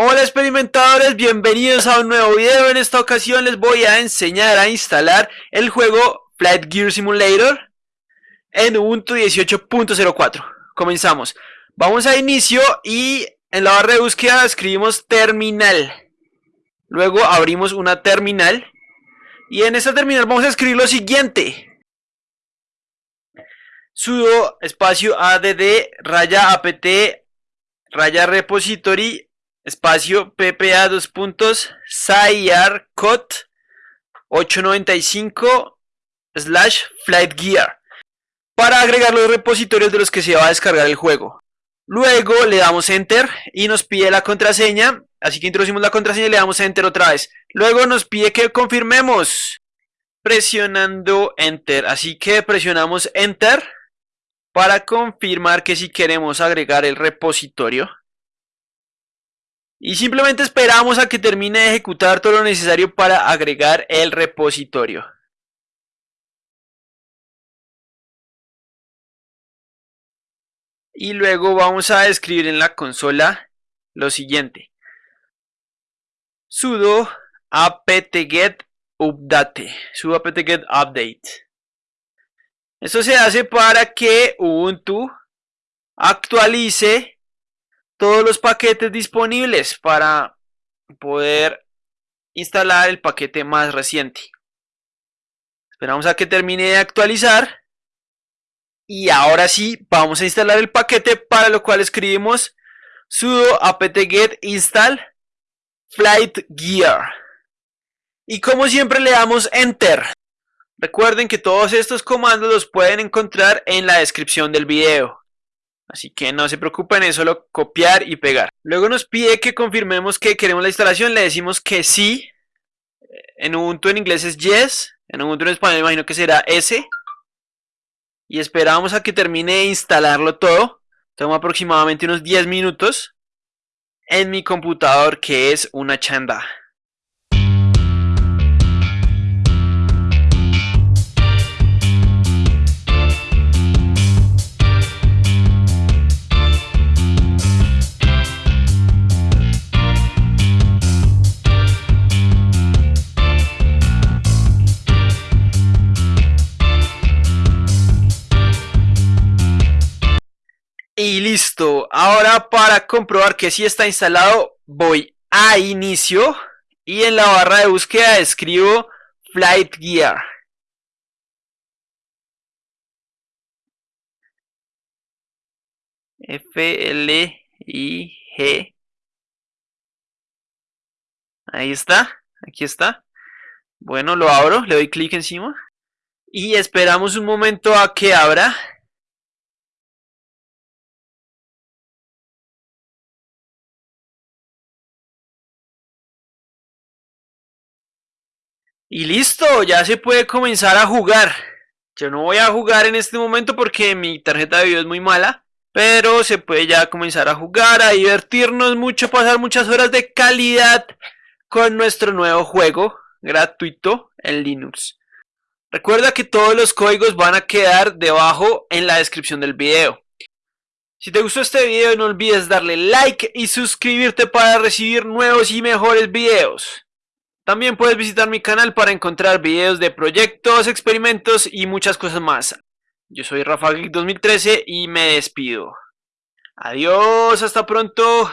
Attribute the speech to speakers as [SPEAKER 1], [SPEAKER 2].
[SPEAKER 1] Hola experimentadores, bienvenidos a un nuevo video. En esta ocasión les voy a enseñar a instalar el juego Flight Gear Simulator en Ubuntu 18.04. Comenzamos. Vamos a inicio y en la barra de búsqueda escribimos terminal. Luego abrimos una terminal y en esta terminal vamos a escribir lo siguiente. sudo espacio add raya apt raya repository espacio ppa dos puntos cot 895 slash flight gear para agregar los repositorios de los que se va a descargar el juego. Luego le damos enter y nos pide la contraseña, así que introducimos la contraseña y le damos enter otra vez. Luego nos pide que confirmemos presionando enter, así que presionamos enter para confirmar que si queremos agregar el repositorio. Y simplemente esperamos a que termine de ejecutar todo lo necesario para agregar el repositorio. Y luego vamos a escribir en la consola lo siguiente. sudo apt-get update. sudo apt-get update. Esto se hace para que Ubuntu actualice todos los paquetes disponibles para poder instalar el paquete más reciente. Esperamos a que termine de actualizar. Y ahora sí, vamos a instalar el paquete para lo cual escribimos sudo apt-get install flight gear. Y como siempre le damos enter. Recuerden que todos estos comandos los pueden encontrar en la descripción del video. Así que no se preocupen, es solo copiar y pegar. Luego nos pide que confirmemos que queremos la instalación, le decimos que sí. En Ubuntu en inglés es yes, en Ubuntu en español imagino que será S. Y esperamos a que termine de instalarlo todo. Toma aproximadamente unos 10 minutos en mi computador que es una chanda. Y listo. Ahora para comprobar que sí está instalado, voy a inicio y en la barra de búsqueda escribo Flight Gear. F L I G. Ahí está, aquí está. Bueno, lo abro, le doy clic encima y esperamos un momento a que abra. Y listo, ya se puede comenzar a jugar. Yo no voy a jugar en este momento porque mi tarjeta de video es muy mala. Pero se puede ya comenzar a jugar, a divertirnos mucho, pasar muchas horas de calidad con nuestro nuevo juego gratuito en Linux. Recuerda que todos los códigos van a quedar debajo en la descripción del video. Si te gustó este video no olvides darle like y suscribirte para recibir nuevos y mejores videos. También puedes visitar mi canal para encontrar videos de proyectos, experimentos y muchas cosas más. Yo soy Rafa 2013 y me despido. Adiós, hasta pronto.